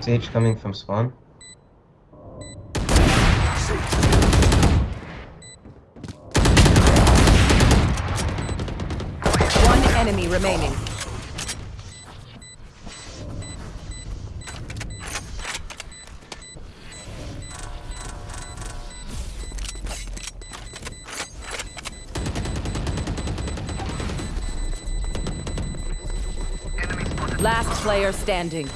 Sage coming from spawn. One enemy remaining. Last player standing.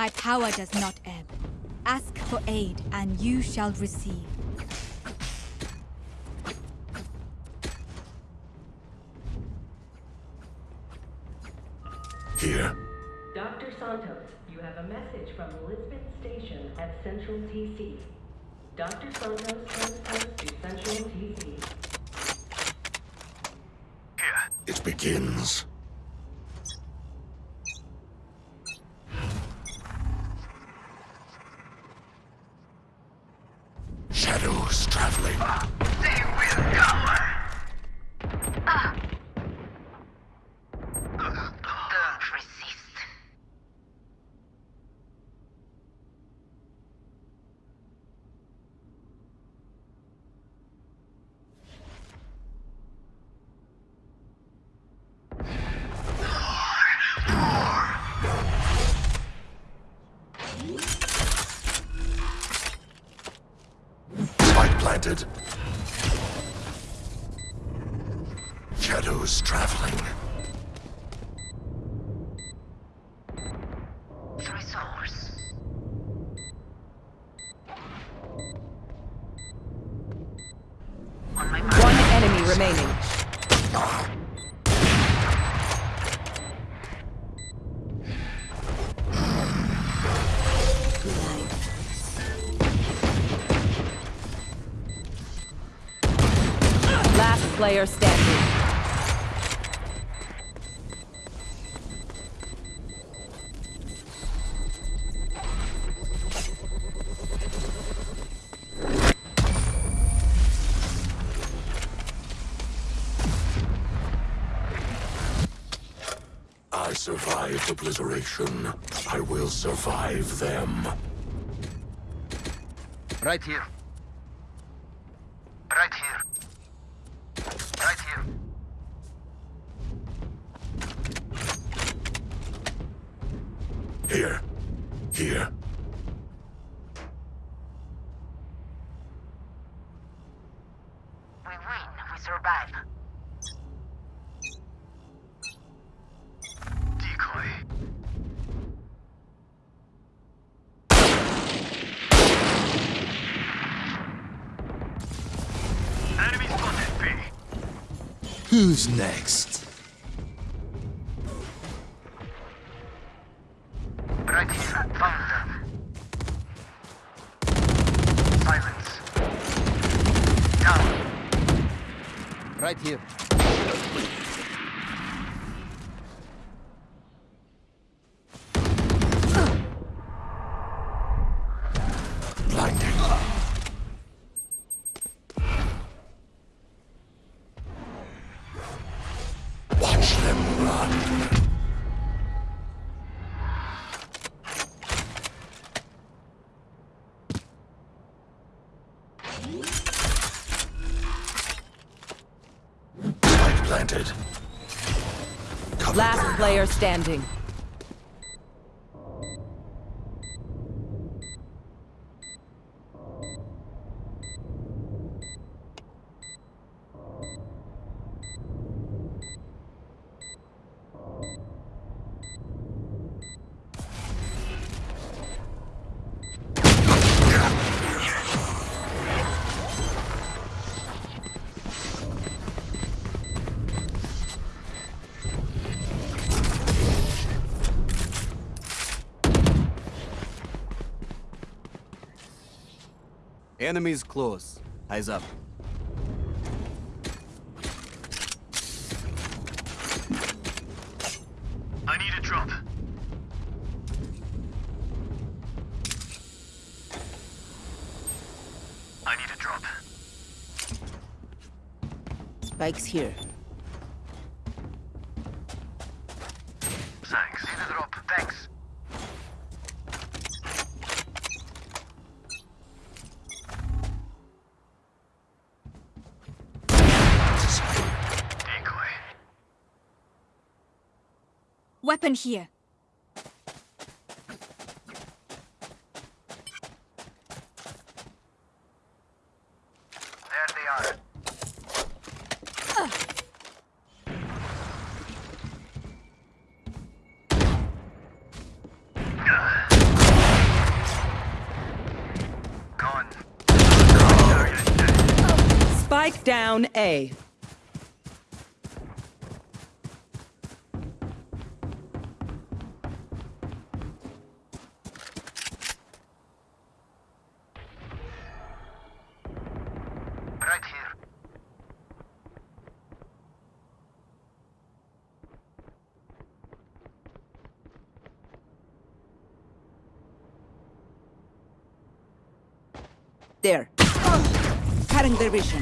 My power does not ebb. Ask for aid, and you shall receive. Remaining. Last player standing. Survived obliteration. I will survive them. Right here. Who's next? Planted. Last player out. Standing. Enemies close. Eyes up. I need a drop. I need a drop. Spike's here. Weapon here. There they are. Spike down A. There. Cutting their vision.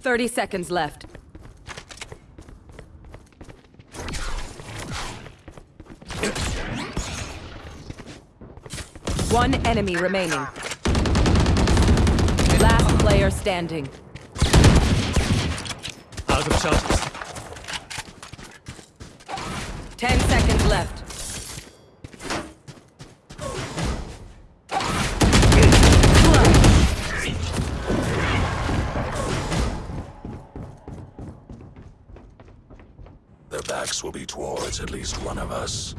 Thirty seconds left. One enemy remaining. Last player standing. Out of charges. Ten seconds left. Their backs will be towards at least one of us.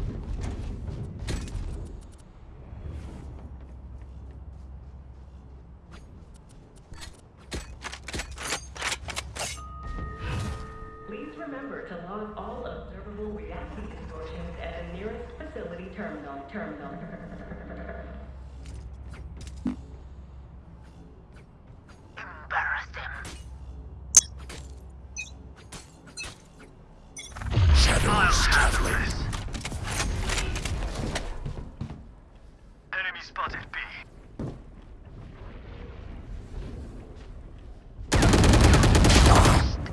Spotted B.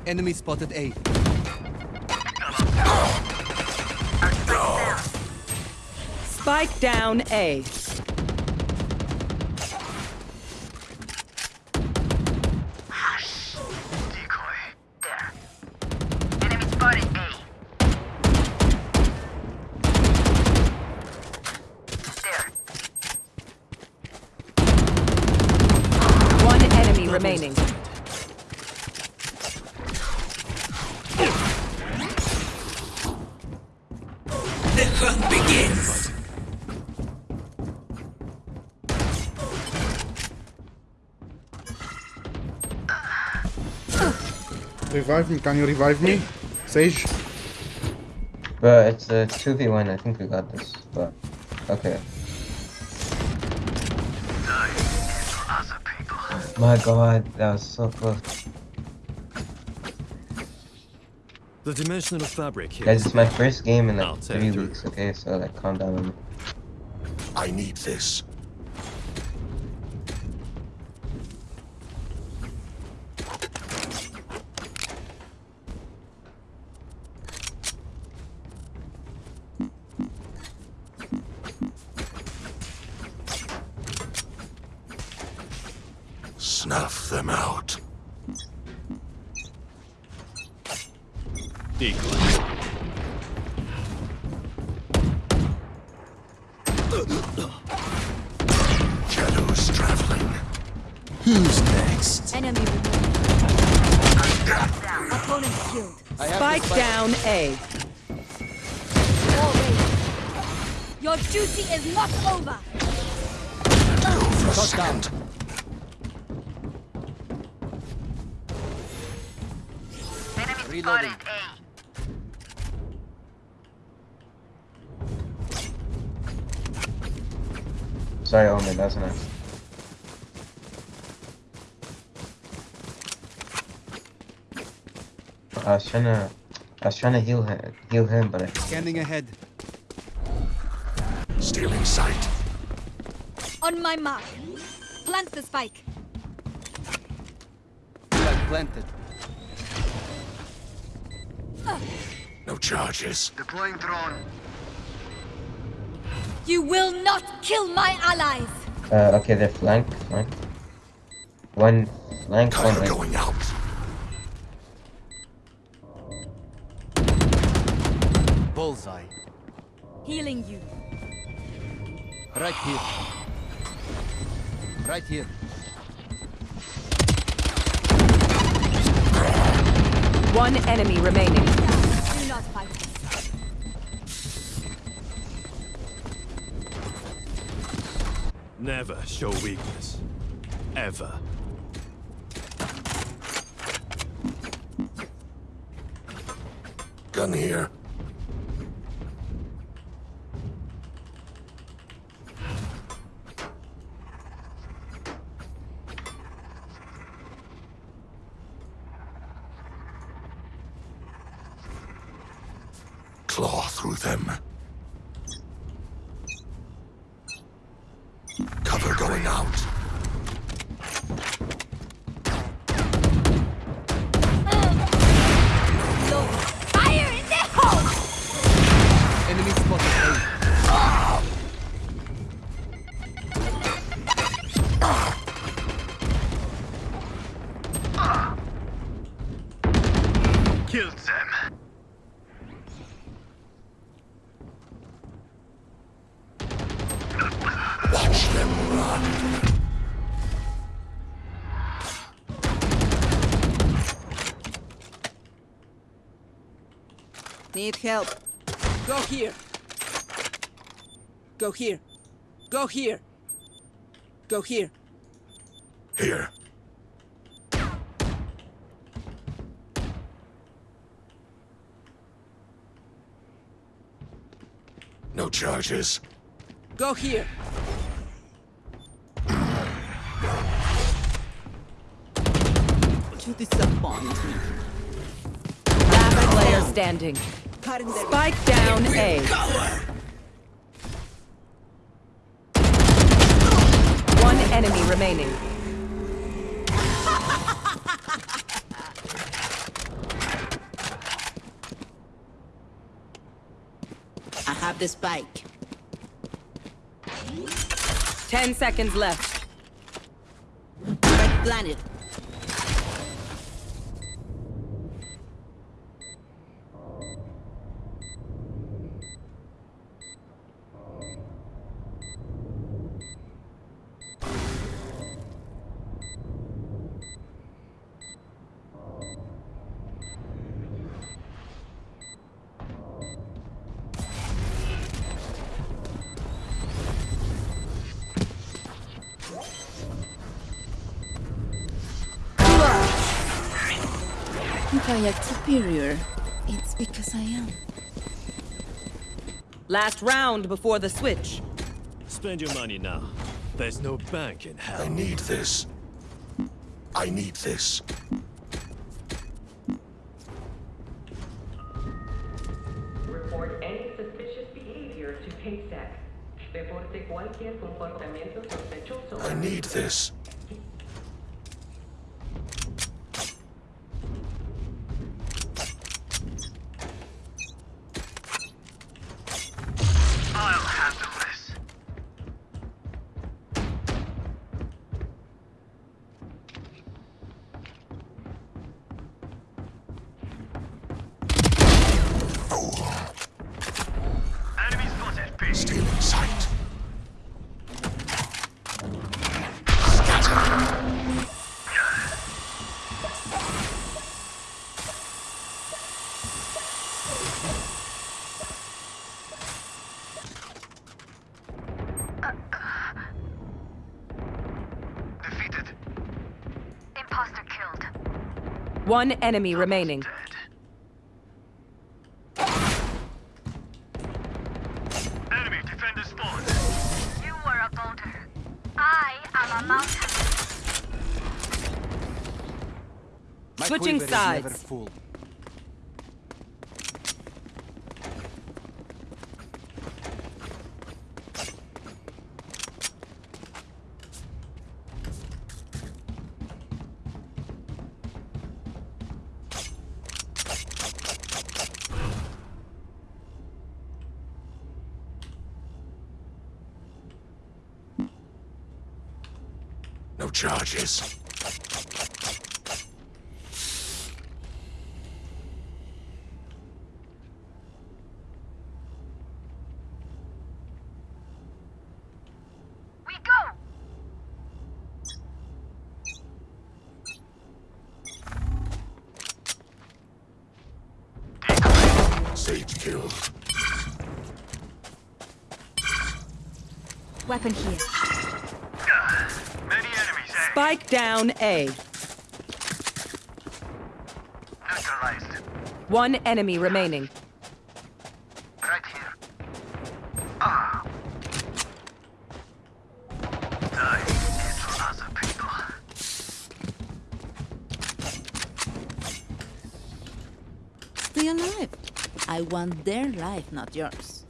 Enemy spotted A. Spike down A. Revive me, can you revive me? Sage? Bro, it's a 2v1. I think we got this. But, okay. My god, that was so close. The dimensional fabric here. Guys, it's my first game in I'll like three weeks, okay? So, like, calm down on me. I need this. Killed. I have Spike down A. Your duty is not over. Go for a Enemy Reloading. Sorry, Omen, that was nice. I was trying to, I was trying to heal him, heal him, but I Scanning ahead. Stealing sight. On my mark. Plant the spike. Flag planted. No charges. Deploying drone. You will not kill my allies. Uh, okay, they're flank, flank. One flank, one Cover right. going out. Bullseye. Healing you. Right here. Right here. One enemy remaining. Do not fight. Never show weakness. Ever. Gun here. Cover going out. Need help. Go here. Go here. Go here. Go here. Here. No charges. Go here. You disappoint me. Last player standing. Spike down A. One enemy remaining. I have the spike. Ten seconds left. Red planet. If I act superior, it's because I am. Last round before the switch. Spend your money now. There's no bank in hell. I need this. I need this. Report any suspicious behavior to KSAC. Reporte cualquier comportamiento sospechoso. I need this. One enemy remaining. Dead. Enemy defender spawned. You were a boulder. I am a mountain. My Switching quiver is never sides. Charges. We go! Sage killed. Weapon here. Many enemies? Spike down A. Neutralized. One enemy remaining. Right here. Ah. Die. It's for other people. Stay alive. I want their life, not yours.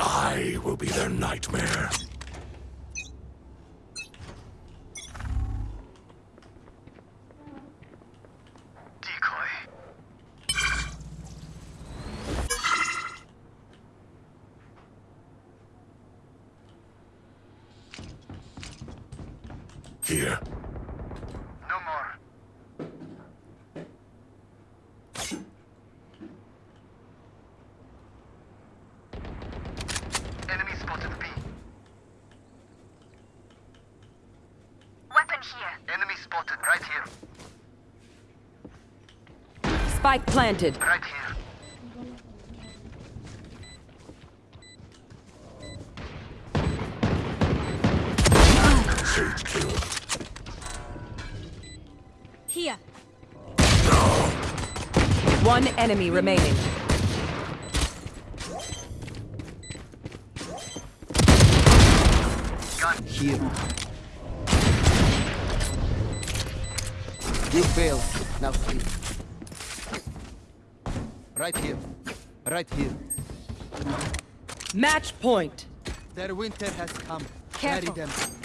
I will be their nightmare. Decoy. Here. No more. Enemy spotted B. Weapon here. Enemy spotted right here. Spike planted. Right here. Sage killed. Here. One enemy remaining. Here. You failed. Now sleep. Right here. Right here. Match point. Their winter has come. Careful. Carry them.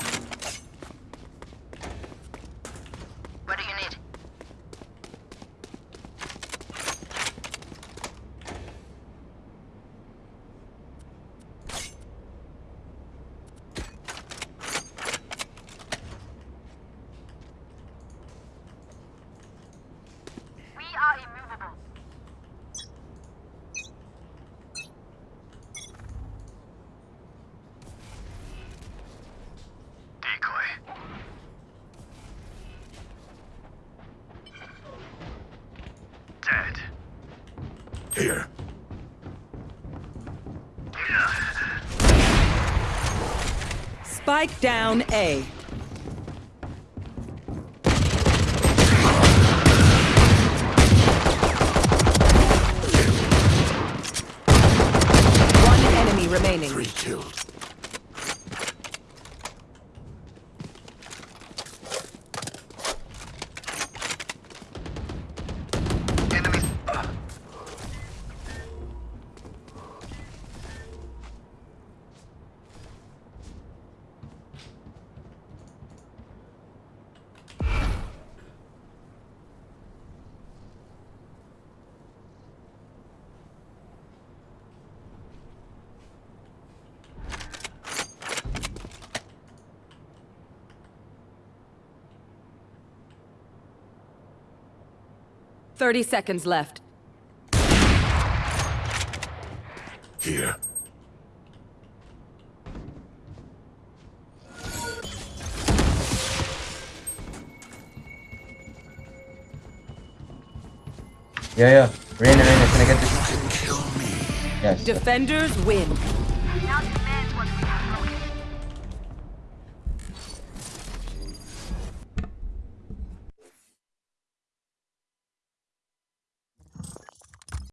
Spike down A. One enemy remaining. Three killed. 30 seconds left. Here. Yeah, yeah. Rain, rain, can I get this? Kill me. Yes. Defenders win.